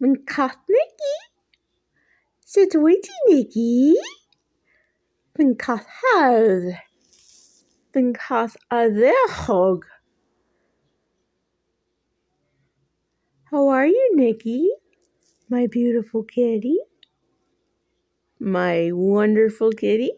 Mae'n cath Nici. Sut wyt ti, Nici? Mae'n cath hawdd. Mae'n cath ardderchog. How are you, Nicky? My beautiful kitty. My wonderful kitty.